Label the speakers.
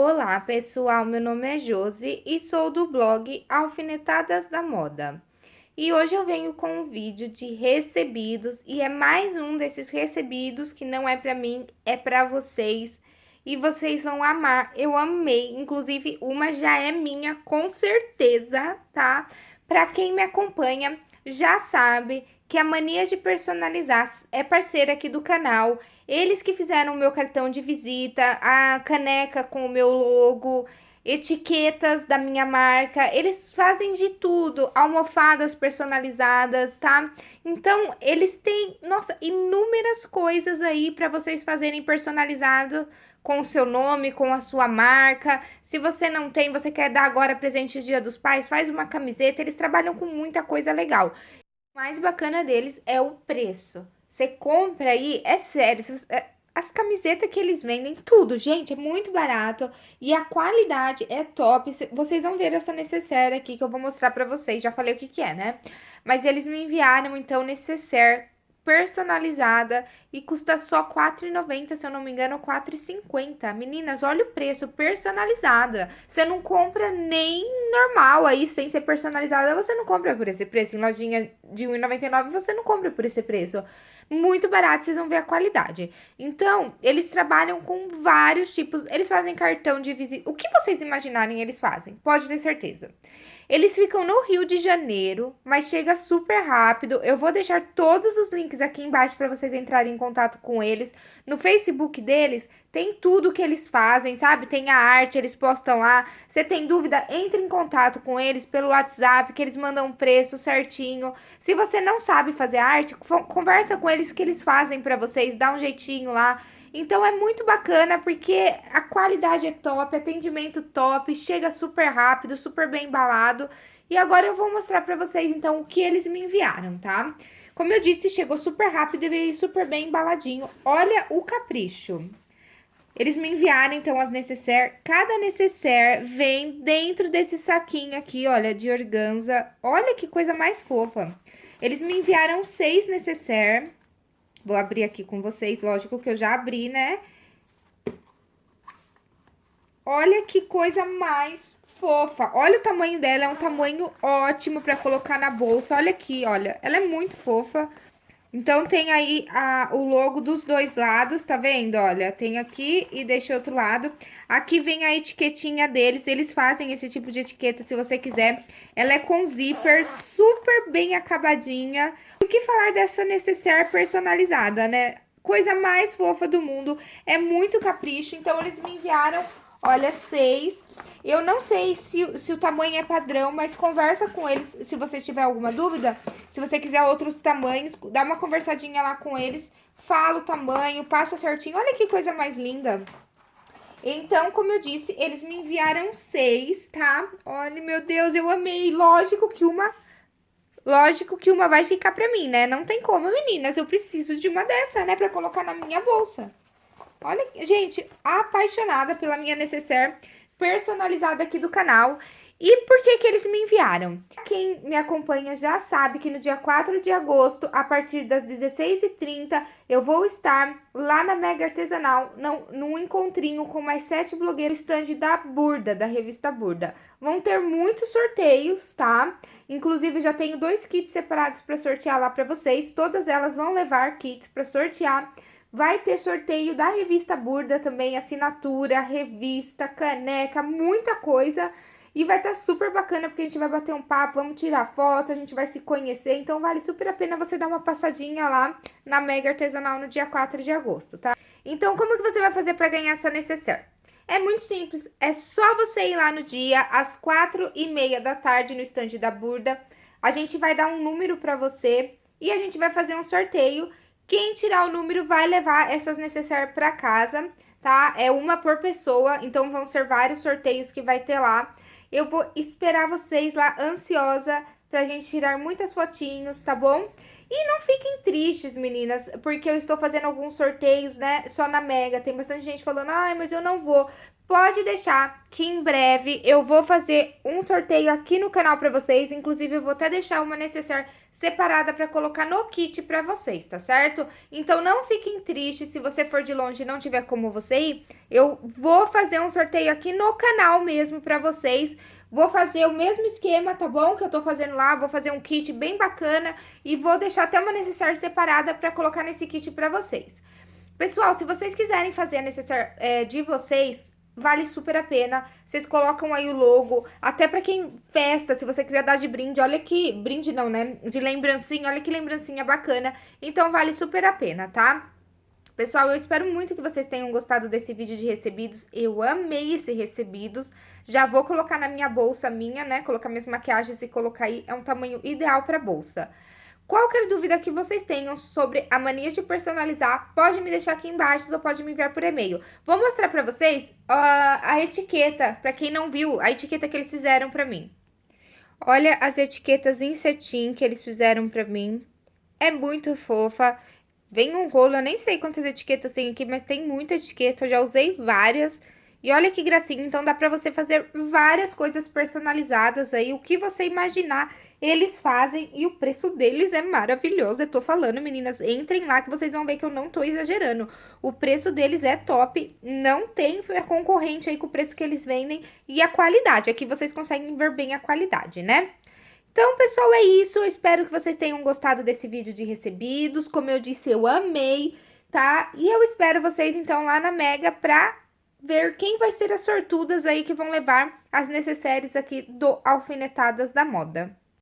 Speaker 1: Olá pessoal, meu nome é Josi e sou do blog Alfinetadas da Moda. E hoje eu venho com um vídeo de recebidos e é mais um desses recebidos que não é pra mim, é pra vocês. E vocês vão amar, eu amei, inclusive uma já é minha com certeza, tá? Pra quem me acompanha já sabe que a Mania de Personalizar é parceira aqui do canal. Eles que fizeram o meu cartão de visita, a caneca com o meu logo, etiquetas da minha marca, eles fazem de tudo, almofadas personalizadas, tá? Então, eles têm, nossa, inúmeras coisas aí para vocês fazerem personalizado com o seu nome, com a sua marca. Se você não tem, você quer dar agora presente Dia dos Pais, faz uma camiseta, eles trabalham com muita coisa legal. O mais bacana deles é o preço. Você compra aí, é sério, é, as camisetas que eles vendem, tudo, gente, é muito barato e a qualidade é top. Vocês vão ver essa necessaire aqui que eu vou mostrar pra vocês, já falei o que que é, né? Mas eles me enviaram, então, necessaire personalizada e custa só R$4,90, se eu não me engano, R$4,50. Meninas, olha o preço, personalizada. Você não compra nem normal aí, sem ser personalizada, você não compra por esse preço. Em lojinha de R$1,99, você não compra por esse preço. Muito barato, vocês vão ver a qualidade. Então, eles trabalham com vários tipos, eles fazem cartão de visita. O que vocês imaginarem, eles fazem, pode ter certeza. Eles ficam no Rio de Janeiro, mas chega super rápido. Eu vou deixar todos os links aqui embaixo para vocês entrarem em contato com eles. No Facebook deles tem tudo que eles fazem, sabe? Tem a arte, eles postam lá. Você tem dúvida? Entre em contato com eles pelo WhatsApp, que eles mandam um preço certinho. Se você não sabe fazer arte, conversa com eles que eles fazem para vocês, dá um jeitinho lá. Então é muito bacana porque a qualidade é top, atendimento top, chega super rápido, super bem embalado. E agora eu vou mostrar pra vocês então o que eles me enviaram, tá? Como eu disse, chegou super rápido e veio super bem embaladinho. Olha o capricho. Eles me enviaram, então, as necessaire. Cada necessaire vem dentro desse saquinho aqui, olha, de organza. Olha que coisa mais fofa. Eles me enviaram seis necessaire. Vou abrir aqui com vocês, lógico que eu já abri, né? Olha que coisa mais fofa. Olha o tamanho dela, é um tamanho ótimo pra colocar na bolsa. Olha aqui, olha, ela é muito fofa. Então, tem aí a, o logo dos dois lados, tá vendo? Olha, tem aqui e deixa outro lado. Aqui vem a etiquetinha deles, eles fazem esse tipo de etiqueta se você quiser. Ela é com zíper, super bem acabadinha. O que falar dessa necessaire personalizada, né? Coisa mais fofa do mundo, é muito capricho. Então, eles me enviaram, olha, seis eu não sei se, se o tamanho é padrão, mas conversa com eles se você tiver alguma dúvida. Se você quiser outros tamanhos, dá uma conversadinha lá com eles, fala o tamanho, passa certinho. Olha que coisa mais linda. Então, como eu disse, eles me enviaram seis, tá? Olha, meu Deus, eu amei. Lógico que uma... Lógico que uma vai ficar pra mim, né? Não tem como, meninas. Eu preciso de uma dessa, né? Pra colocar na minha bolsa. Olha, gente, apaixonada pela minha necessaire personalizada aqui do canal. E por que que eles me enviaram? Quem me acompanha já sabe que no dia 4 de agosto, a partir das 16h30, eu vou estar lá na Mega Artesanal, não, num encontrinho com mais sete blogueiros stand da Burda, da revista Burda. Vão ter muitos sorteios, tá? Inclusive, já tenho dois kits separados para sortear lá para vocês. Todas elas vão levar kits para sortear. Vai ter sorteio da revista Burda também, assinatura, revista, caneca, muita coisa. E vai estar tá super bacana, porque a gente vai bater um papo, vamos tirar foto, a gente vai se conhecer. Então, vale super a pena você dar uma passadinha lá na Mega Artesanal no dia 4 de agosto, tá? Então, como que você vai fazer para ganhar essa necessaire? É muito simples, é só você ir lá no dia, às quatro e meia da tarde, no estande da Burda. A gente vai dar um número para você e a gente vai fazer um sorteio quem tirar o número vai levar essas necessárias para casa, tá? É uma por pessoa, então vão ser vários sorteios que vai ter lá. Eu vou esperar vocês lá ansiosa pra gente tirar muitas fotinhos, tá bom? E não fiquem tristes, meninas, porque eu estou fazendo alguns sorteios, né, só na Mega. Tem bastante gente falando, ai, mas eu não vou. Pode deixar que em breve eu vou fazer um sorteio aqui no canal para vocês. Inclusive, eu vou até deixar uma necessaire separada para colocar no kit para vocês, tá certo? Então, não fiquem tristes se você for de longe e não tiver como você ir. Eu vou fazer um sorteio aqui no canal mesmo para vocês. Vou fazer o mesmo esquema, tá bom? Que eu tô fazendo lá, vou fazer um kit bem bacana e vou deixar até uma necessaire separada para colocar nesse kit para vocês. Pessoal, se vocês quiserem fazer a necessaire é, de vocês, vale super a pena. Vocês colocam aí o logo, até pra quem festa, se você quiser dar de brinde, olha que... Brinde não, né? De lembrancinha, olha que lembrancinha bacana. Então, vale super a pena, tá? Pessoal, eu espero muito que vocês tenham gostado desse vídeo de recebidos. Eu amei esse recebidos. Já vou colocar na minha bolsa minha, né? Colocar minhas maquiagens e colocar aí. É um tamanho ideal pra bolsa. Qualquer dúvida que vocês tenham sobre a mania de personalizar, pode me deixar aqui embaixo ou pode me enviar por e-mail. Vou mostrar pra vocês uh, a etiqueta, pra quem não viu, a etiqueta que eles fizeram pra mim. Olha as etiquetas em cetim que eles fizeram pra mim. É muito fofa. Vem um rolo, eu nem sei quantas etiquetas tem aqui, mas tem muita etiqueta, eu já usei várias. E olha que gracinha, então dá pra você fazer várias coisas personalizadas aí, o que você imaginar eles fazem e o preço deles é maravilhoso. Eu tô falando, meninas, entrem lá que vocês vão ver que eu não tô exagerando. O preço deles é top, não tem concorrente aí com o preço que eles vendem e a qualidade. Aqui vocês conseguem ver bem a qualidade, né? Então, pessoal, é isso. Eu espero que vocês tenham gostado desse vídeo de recebidos. Como eu disse, eu amei, tá? E eu espero vocês, então, lá na Mega pra ver quem vai ser as sortudas aí que vão levar as necessárias aqui do Alfinetadas da Moda.